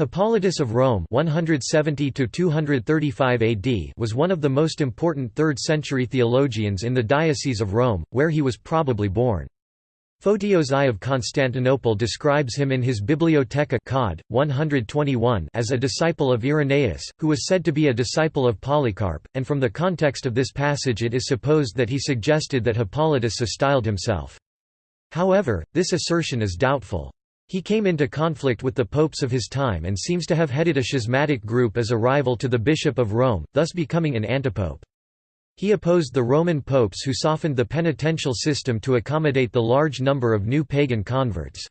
Hippolytus of Rome 170 AD was one of the most important 3rd-century theologians in the Diocese of Rome, where he was probably born. Photios I of Constantinople describes him in his Bibliotheca Cod. 121 as a disciple of Irenaeus, who was said to be a disciple of Polycarp, and from the context of this passage it is supposed that he suggested that Hippolytus so styled himself. However, this assertion is doubtful. He came into conflict with the popes of his time and seems to have headed a schismatic group as a rival to the Bishop of Rome, thus becoming an antipope. He opposed the Roman popes who softened the penitential system to accommodate the large number of new pagan converts.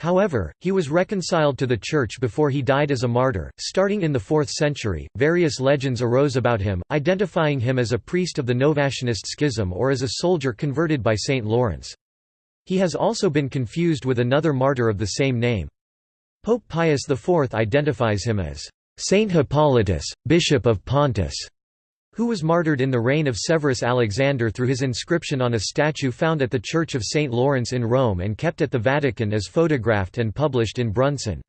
However, he was reconciled to the Church before he died as a martyr. Starting in the 4th century, various legends arose about him, identifying him as a priest of the Novatianist schism or as a soldier converted by St. Lawrence. He has also been confused with another martyr of the same name. Pope Pius IV identifies him as Saint Hippolytus, Bishop of Pontus, who was martyred in the reign of Severus Alexander through his inscription on a statue found at the Church of St. Lawrence in Rome and kept at the Vatican as photographed and published in Bunsen.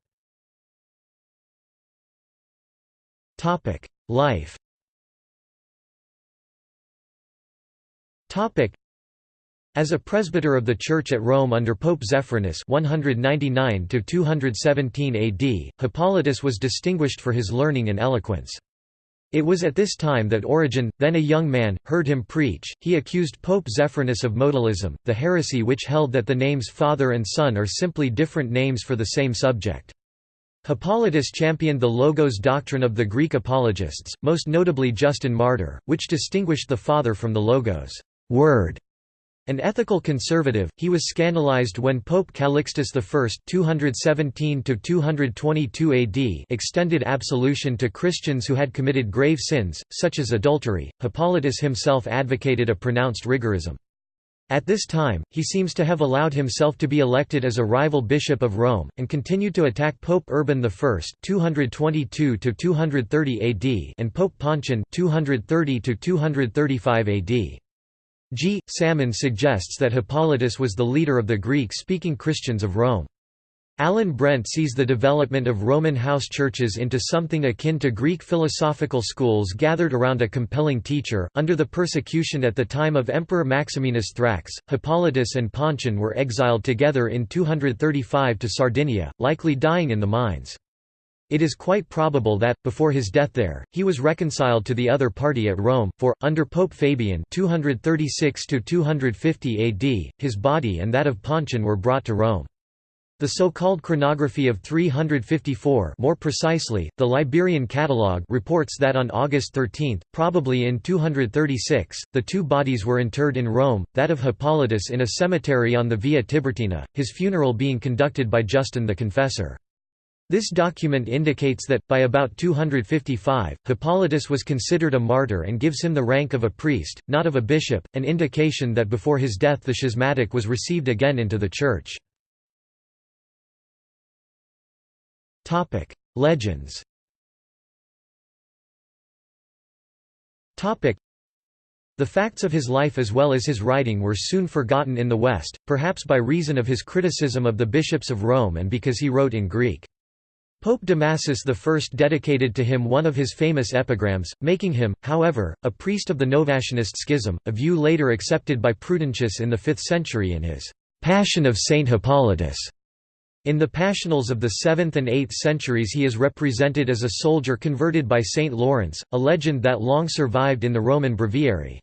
Life as a presbyter of the Church at Rome under Pope Zephyrinus 199 AD, Hippolytus was distinguished for his learning and eloquence. It was at this time that Origen, then a young man, heard him preach. He accused Pope Zephyrinus of modalism, the heresy which held that the names Father and Son are simply different names for the same subject. Hippolytus championed the Logos doctrine of the Greek apologists, most notably Justin Martyr, which distinguished the Father from the Logos word an ethical conservative, he was scandalized when Pope Calixtus I (217–222 AD) extended absolution to Christians who had committed grave sins, such as adultery. Hippolytus himself advocated a pronounced rigorism. At this time, he seems to have allowed himself to be elected as a rival bishop of Rome, and continued to attack Pope Urban I (222–230 AD) and Pope Pontian (230–235 AD). G. Salmon suggests that Hippolytus was the leader of the Greek-speaking Christians of Rome. Alan Brent sees the development of Roman house churches into something akin to Greek philosophical schools gathered around a compelling teacher. Under the persecution at the time of Emperor Maximinus Thrax, Hippolytus and Pontian were exiled together in 235 to Sardinia, likely dying in the mines. It is quite probable that, before his death there, he was reconciled to the other party at Rome, for, under Pope Fabian 236–250 AD, his body and that of Pontian were brought to Rome. The so-called chronography of 354 more precisely, the Liberian Catalogue reports that on August 13, probably in 236, the two bodies were interred in Rome, that of Hippolytus in a cemetery on the Via Tiburtina, his funeral being conducted by Justin the Confessor. This document indicates that, by about 255, Hippolytus was considered a martyr and gives him the rank of a priest, not of a bishop, an indication that before his death the schismatic was received again into the Church. Legends the facts of his life as well as his writing were soon forgotten in the West, perhaps by reason of his criticism of the bishops of Rome and because he wrote in Greek. Pope Damasus I dedicated to him one of his famous epigrams, making him, however, a priest of the Novatianist schism, a view later accepted by Prudentius in the 5th century in his «Passion of Saint Hippolytus». In the Passionals of the 7th and 8th centuries he is represented as a soldier converted by Saint Lawrence, a legend that long survived in the Roman breviary.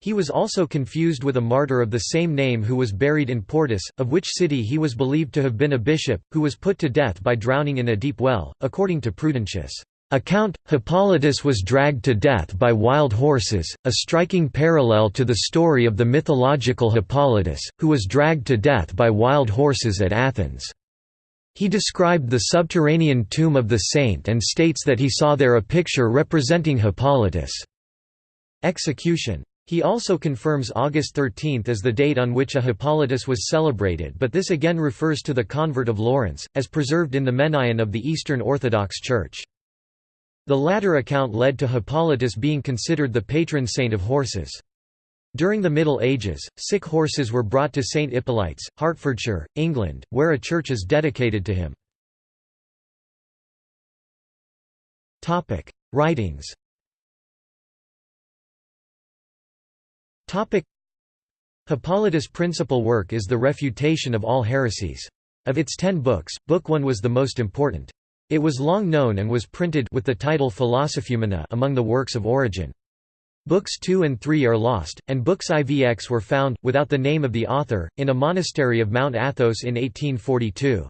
He was also confused with a martyr of the same name who was buried in Portus, of which city he was believed to have been a bishop, who was put to death by drowning in a deep well, according to Prudentius. Account, Hippolytus was dragged to death by wild horses, a striking parallel to the story of the mythological Hippolytus, who was dragged to death by wild horses at Athens. He described the subterranean tomb of the saint and states that he saw there a picture representing Hippolytus' execution. He also confirms August 13 as the date on which a Hippolytus was celebrated but this again refers to the convert of Lawrence, as preserved in the Menaion of the Eastern Orthodox Church. The latter account led to Hippolytus being considered the patron saint of horses. During the Middle Ages, sick horses were brought to St Hippolyte's, Hertfordshire, England, where a church is dedicated to him. Writings Hippolytus' principal work is the Refutation of all heresies. Of its ten books, Book One was the most important. It was long known and was printed with the title Philosophumena among the works of Origen. Books 2 and 3 are lost, and books IVX were found, without the name of the author, in a monastery of Mount Athos in 1842.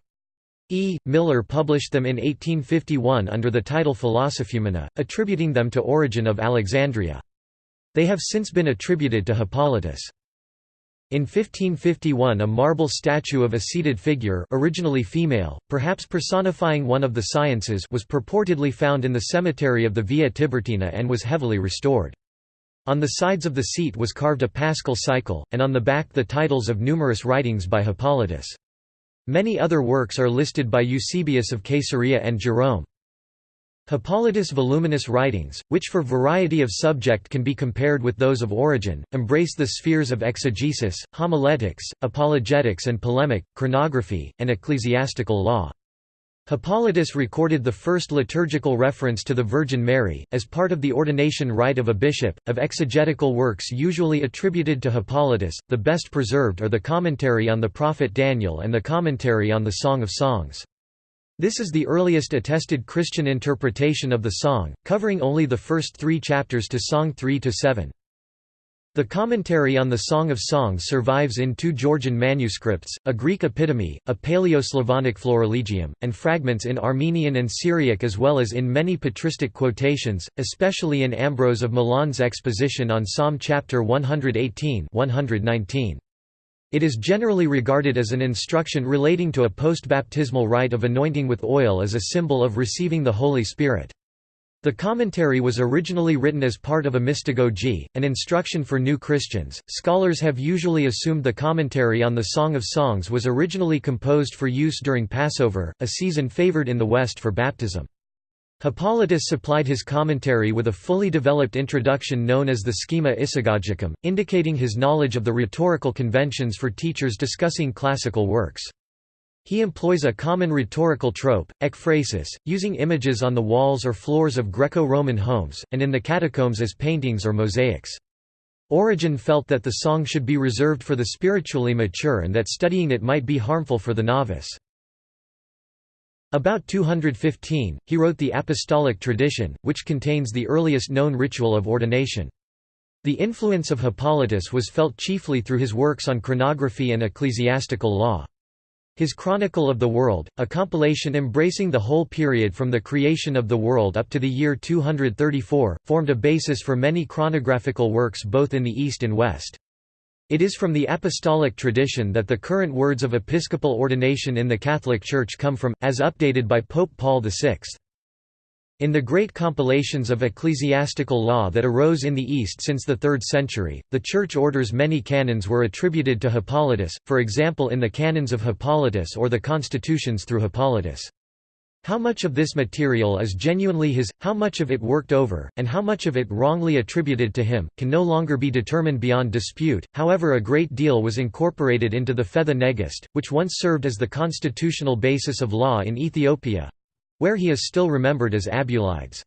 E. Miller published them in 1851 under the title Philosophumena, attributing them to Origen of Alexandria. They have since been attributed to Hippolytus. In 1551 a marble statue of a seated figure originally female, perhaps personifying one of the sciences was purportedly found in the cemetery of the Via Tiburtina and was heavily restored. On the sides of the seat was carved a paschal cycle, and on the back the titles of numerous writings by Hippolytus. Many other works are listed by Eusebius of Caesarea and Jerome. Hippolytus' voluminous writings, which for variety of subject can be compared with those of Origen, embrace the spheres of exegesis, homiletics, apologetics and polemic, chronography, and ecclesiastical law. Hippolytus recorded the first liturgical reference to the Virgin Mary, as part of the ordination rite of a bishop. Of exegetical works usually attributed to Hippolytus, the best preserved are the commentary on the prophet Daniel and the commentary on the Song of Songs. This is the earliest attested Christian interpretation of the song, covering only the first three chapters to Song 3–7. The commentary on the Song of Songs survives in two Georgian manuscripts, a Greek epitome, a Paleo-Slavonic Florilegium, and fragments in Armenian and Syriac as well as in many patristic quotations, especially in Ambrose of Milan's exposition on Psalm chapter 118 119. It is generally regarded as an instruction relating to a post-baptismal rite of anointing with oil as a symbol of receiving the Holy Spirit. The commentary was originally written as part of a mystagogy, an instruction for new Christians. Scholars have usually assumed the commentary on the Song of Songs was originally composed for use during Passover, a season favored in the West for baptism. Hippolytus supplied his commentary with a fully developed introduction known as the Schema Isagogicum, indicating his knowledge of the rhetorical conventions for teachers discussing classical works. He employs a common rhetorical trope, ekphrasis, using images on the walls or floors of Greco-Roman homes, and in the catacombs as paintings or mosaics. Origen felt that the song should be reserved for the spiritually mature and that studying it might be harmful for the novice. About 215, he wrote the Apostolic Tradition, which contains the earliest known ritual of ordination. The influence of Hippolytus was felt chiefly through his works on chronography and ecclesiastical law. His Chronicle of the World, a compilation embracing the whole period from the creation of the world up to the year 234, formed a basis for many chronographical works both in the East and West. It is from the apostolic tradition that the current words of episcopal ordination in the Catholic Church come from, as updated by Pope Paul VI. In the great compilations of ecclesiastical law that arose in the East since the 3rd century, the Church orders many canons were attributed to Hippolytus, for example in the Canons of Hippolytus or the Constitutions through Hippolytus. How much of this material is genuinely his, how much of it worked over, and how much of it wrongly attributed to him, can no longer be determined beyond dispute, however a great deal was incorporated into the Fetha Negist, which once served as the constitutional basis of law in Ethiopia—where he is still remembered as Abulides.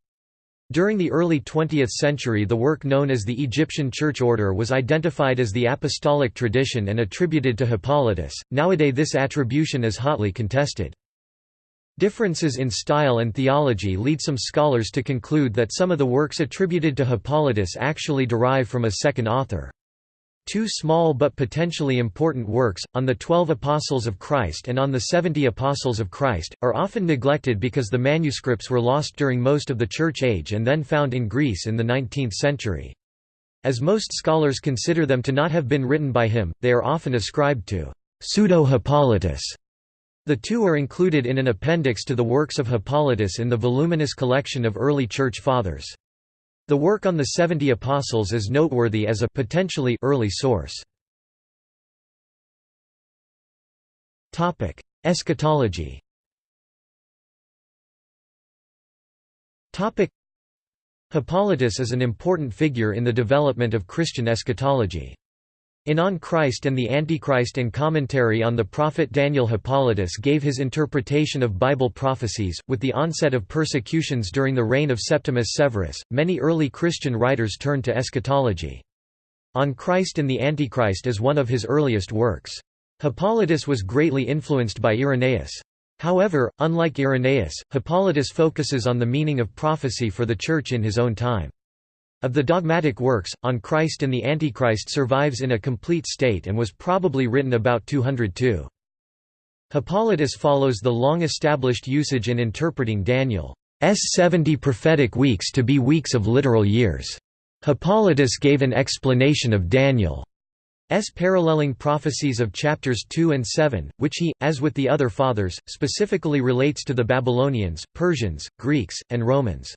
During the early 20th century the work known as the Egyptian Church Order was identified as the apostolic tradition and attributed to Hippolytus, nowadays this attribution is hotly contested. Differences in style and theology lead some scholars to conclude that some of the works attributed to Hippolytus actually derive from a second author. Two small but potentially important works, on the Twelve Apostles of Christ and on the Seventy Apostles of Christ, are often neglected because the manuscripts were lost during most of the Church Age and then found in Greece in the 19th century. As most scholars consider them to not have been written by him, they are often ascribed to pseudo-Hippolytus the two are included in an appendix to the works of Hippolytus in the voluminous collection of early Church Fathers. The work on the Seventy Apostles is noteworthy as a potentially early source. Eschatology Hippolytus is an important figure in the development of Christian eschatology. In On Christ and the Antichrist and commentary on the prophet Daniel Hippolytus gave his interpretation of Bible prophecies. With the onset of persecutions during the reign of Septimius Severus, many early Christian writers turned to eschatology. On Christ and the Antichrist is one of his earliest works. Hippolytus was greatly influenced by Irenaeus. However, unlike Irenaeus, Hippolytus focuses on the meaning of prophecy for the Church in his own time. Of the dogmatic works, On Christ and the Antichrist survives in a complete state and was probably written about 202. Hippolytus follows the long-established usage in interpreting Daniel's 70 prophetic weeks to be weeks of literal years. Hippolytus gave an explanation of Daniel's paralleling prophecies of chapters 2 and 7, which he, as with the other fathers, specifically relates to the Babylonians, Persians, Greeks, and Romans.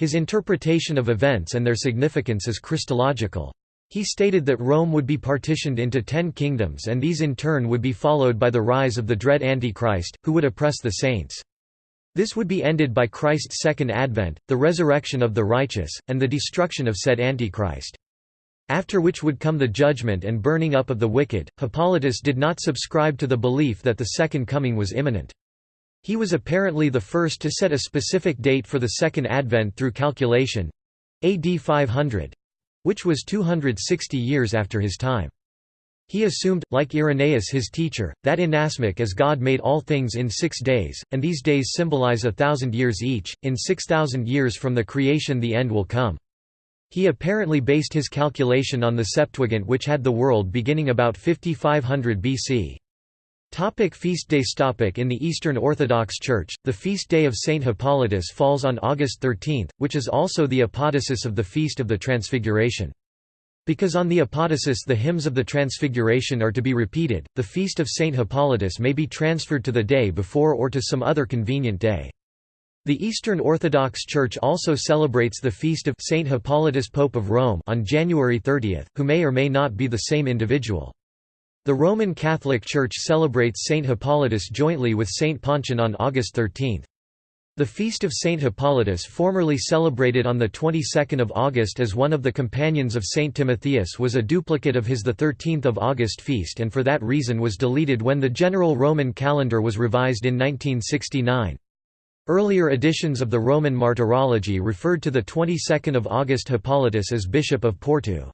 His interpretation of events and their significance is Christological. He stated that Rome would be partitioned into ten kingdoms and these in turn would be followed by the rise of the dread Antichrist, who would oppress the saints. This would be ended by Christ's second advent, the resurrection of the righteous, and the destruction of said Antichrist. After which would come the judgment and burning up of the wicked. Hippolytus did not subscribe to the belief that the second coming was imminent. He was apparently the first to set a specific date for the Second Advent through calculation—AD 500—which was 260 years after his time. He assumed, like Irenaeus his teacher, that inasmuch as God made all things in six days, and these days symbolize a thousand years each, in six thousand years from the creation the end will come. He apparently based his calculation on the Septuagint which had the world beginning about 5500 BC. Topic feast days Topic In the Eastern Orthodox Church, the feast day of Saint Hippolytus falls on August 13, which is also the apodosis of the Feast of the Transfiguration. Because on the apodosis the hymns of the Transfiguration are to be repeated, the feast of Saint Hippolytus may be transferred to the day before or to some other convenient day. The Eastern Orthodox Church also celebrates the feast of Saint Hippolytus Pope of Rome on January 30, who may or may not be the same individual. The Roman Catholic Church celebrates Saint Hippolytus jointly with Saint Pontian on August 13. The feast of Saint Hippolytus formerly celebrated on the 22nd of August as one of the companions of Saint Timotheus was a duplicate of his the 13th of August feast and for that reason was deleted when the general Roman calendar was revised in 1969. Earlier editions of the Roman Martyrology referred to the 22nd of August Hippolytus as Bishop of Porto.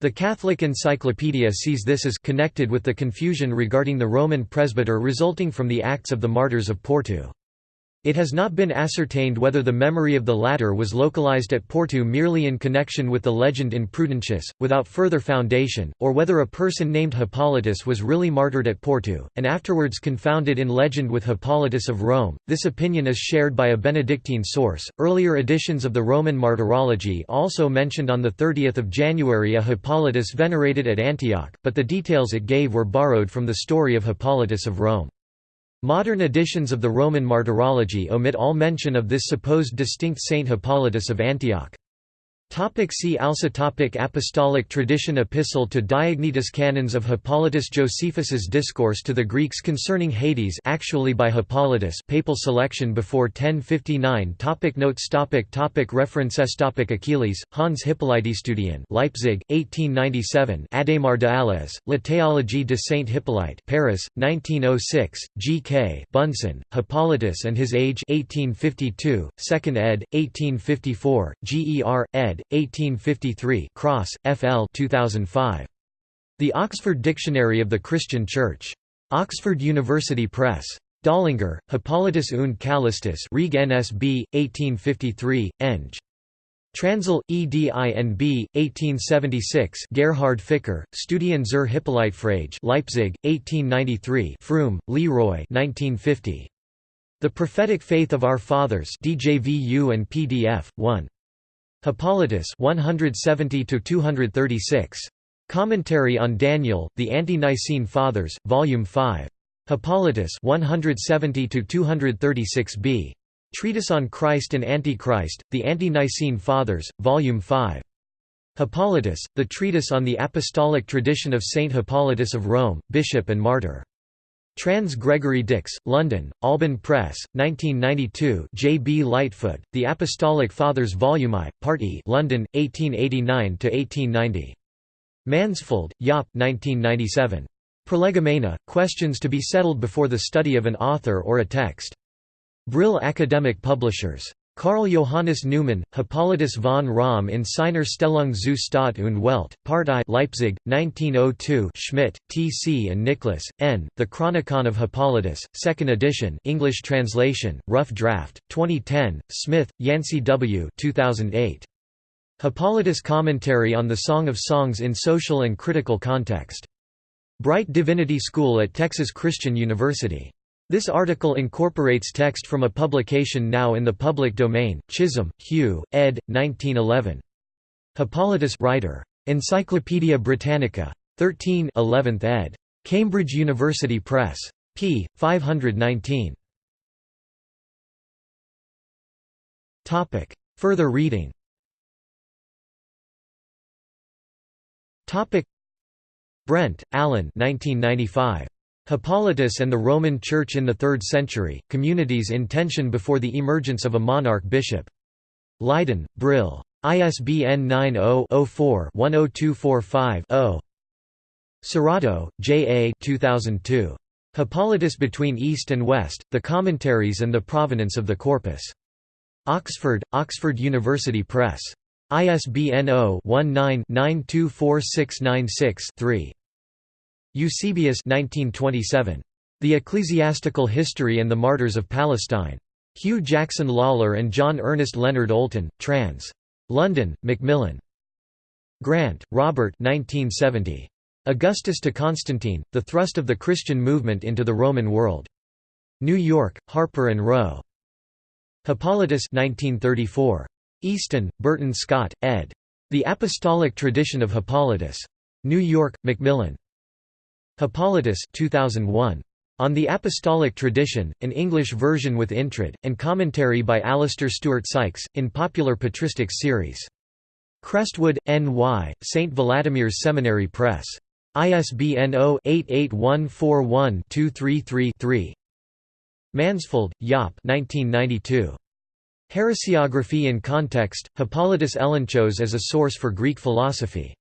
The Catholic Encyclopedia sees this as connected with the confusion regarding the Roman presbyter resulting from the Acts of the Martyrs of Porto. It has not been ascertained whether the memory of the latter was localized at Porto merely in connection with the legend in Prudentius, without further foundation, or whether a person named Hippolytus was really martyred at Porto, and afterwards confounded in legend with Hippolytus of Rome. This opinion is shared by a Benedictine source. Earlier editions of the Roman Martyrology also mentioned on 30 January a Hippolytus venerated at Antioch, but the details it gave were borrowed from the story of Hippolytus of Rome. Modern editions of the Roman Martyrology omit all mention of this supposed distinct Saint Hippolytus of Antioch. Topic see also topic Apostolic tradition Epistle to Diognetus Canons of Hippolytus Josephus's Discourse to the Greeks concerning Hades actually by Hippolytus papal selection before 1059 topic Notes topic topic References topic Achelis, Hans Hippolytstudien Leipzig, 1897 Ademar de Alès, La théologie de Saint Hippolyte Paris, 1906, G. K. Bunsen, Hippolytus and His Age 1852, 2nd ed., 1854, G. E. R. ed. 1853 Cross, F. L. 2005. The Oxford Dictionary of the Christian Church. Oxford University Press. Döllinger, Hippolytus und Callistus Reg NSB, 1853, Eng. Transil, EDINB, 1876 Gerhard Ficker, Studien zur Hippolytefrage Leipzig, 1893 Froom, Leroy 1950. The Prophetic Faith of Our Fathers DJVU and PDF, 1. Hippolytus 170 236. Commentary on Daniel, The Ante-Nicene Fathers, Volume 5. Hippolytus 170 236b. Treatise on Christ and Antichrist, The Ante-Nicene Fathers, Volume 5. Hippolytus, the treatise on the apostolic tradition of Saint Hippolytus of Rome, bishop and martyr. Trans Gregory Dix, London, Alban Press, 1992 J. B. Lightfoot, The Apostolic Fathers Volume I, Part E London, 1889–1890. Mansfeld, Jaap 1997. Prolegomena, Questions to be settled before the study of an author or a text. Brill Academic Publishers. Karl Johannes Neumann, Hippolytus von Rom in seiner Stellung zu Staat und Welt, Part I Leipzig, 1902 Schmidt, T. C. and Nicholas, N., The Chronicon of Hippolytus, 2nd edition English translation, rough draft, 2010, Smith, Yancey W. 2008. Hippolytus Commentary on the Song of Songs in Social and Critical Context. Brite Divinity School at Texas Christian University. This article incorporates text from a publication now in the public domain, Chisholm, Hugh, ed. 1911. Hippolytus writer. Encyclopædia Britannica. 13 11th ed. Cambridge University Press. p. 519. Further reading Brent, Alan 1995. Hippolytus and the Roman Church in the Third Century, Communities in Tension Before the Emergence of a Monarch Bishop. Leiden, Brill. ISBN 90-04-10245-0. Cerrato, J. A. 2002. Hippolytus Between East and West, The Commentaries and the Provenance of the Corpus. Oxford, Oxford University Press. ISBN 0-19-924696-3. Eusebius 1927. The Ecclesiastical History and the Martyrs of Palestine. Hugh Jackson Lawlor and John Ernest Leonard Oulton, trans. London, Macmillan. Grant, Robert 1970. Augustus to Constantine, The Thrust of the Christian Movement into the Roman World. New York, Harper & Row. Hippolytus 1934. Easton, Burton Scott, ed. The Apostolic Tradition of Hippolytus. New York, Macmillan. Hippolytus 2001. On the Apostolic Tradition, an English version with intro, and commentary by Alistair Stewart Sykes, in Popular Patristics series. Crestwood, N.Y., St. Vladimir's Seminary Press. ISBN 0-88141-233-3. Mansfeld, Jaap 1992. Heresiography in Context, Hippolytus Elenchos as a Source for Greek Philosophy.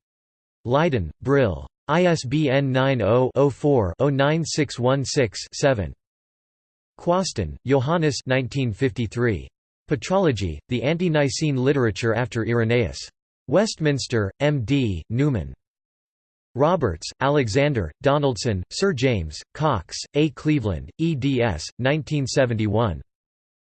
Leiden, Brill. ISBN 90-04-09616-7. Quasten, Johannes 1953. Patrology, The Ante-Nicene Literature After Irenaeus. Westminster, M.D., Newman. Roberts, Alexander, Donaldson, Sir James, Cox, A. Cleveland, eds. 1971.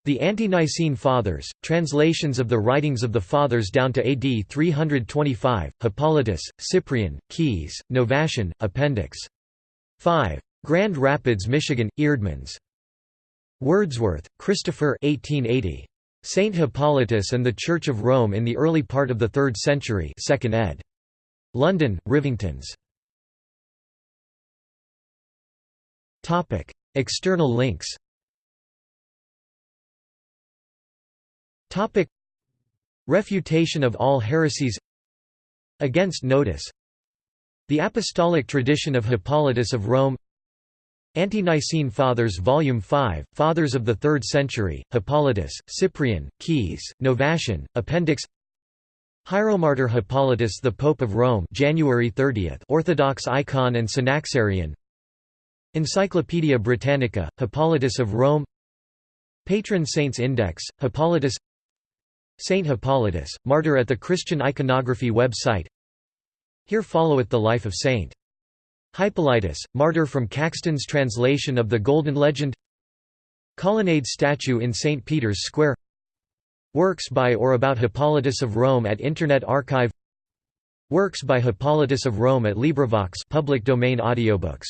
The Ante-Nicene Fathers, translations of the writings of the Fathers down to AD 325, Hippolytus, Cyprian, Caius, Novatian, Appendix 5. Grand Rapids, Michigan, Eerdmans. Wordsworth, Christopher 1880. Saint Hippolytus and the Church of Rome in the Early Part of the Third Century 2nd ed. London, Rivingtons. External links Topic. Refutation of all heresies. Against Noetus. The Apostolic Tradition of Hippolytus of Rome. Ante-Nicene Fathers Volume 5, Fathers of the Third Century, Hippolytus, Cyprian, Caius, Novatian, Appendix. Hieromartyr Hippolytus the Pope of Rome January 30th Orthodox icon and Synaxarion Encyclopaedia Britannica, Hippolytus of Rome. Patron Saints Index, Hippolytus Saint Hippolytus, martyr at the Christian iconography website Here followeth the life of Saint. Hippolytus, martyr from Caxton's translation of the Golden Legend Colonnade statue in St. Peter's Square Works by or about Hippolytus of Rome at Internet Archive Works by Hippolytus of Rome at LibriVox public domain audiobooks